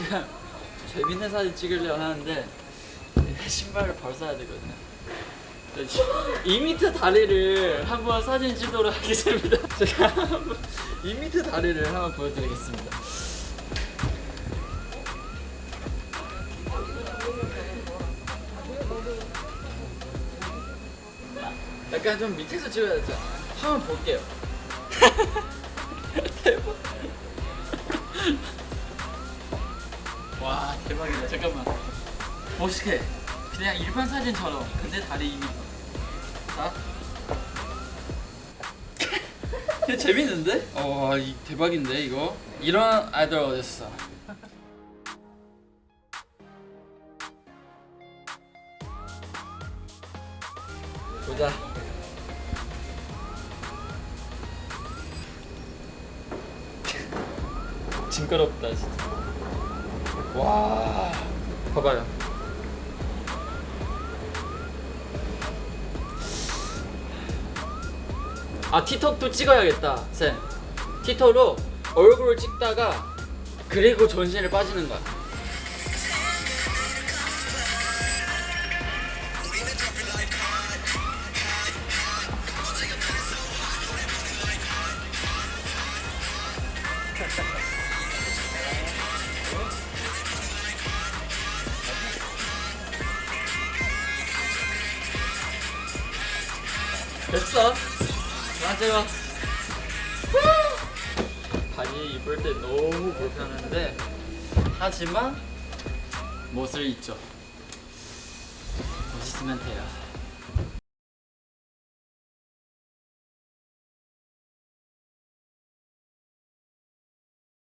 지금 재밌는 사진 찍으려 하는데 신발을 벗어야 되거든요. 2m 다리를 한번 사진 찍도록 하겠습니다. 제가 한번 2m 다리를 한번 보여드리겠습니다. 약간 좀 밑에서 찍어야 되죠. 한번 볼게요. 와 대박이다. 잠깐만. 멋있게. 그냥 일반 사진처럼. 근데 다리 2m. 자. 이거 재밌는데? 어, 이 대박인데 이거. 이런 아이돌 어딨어? 보자. 징그럽다 진짜. 와, 봐봐요. 아 티톡도 찍어야겠다, 쌤. 티톡으로 얼굴을 찍다가 그리고 전신을 빠지는 거야. 됐어. 찍어. 바지 입을 때 너무 불편한데 하지만 멋을 잊죠. 멋있으면 돼요.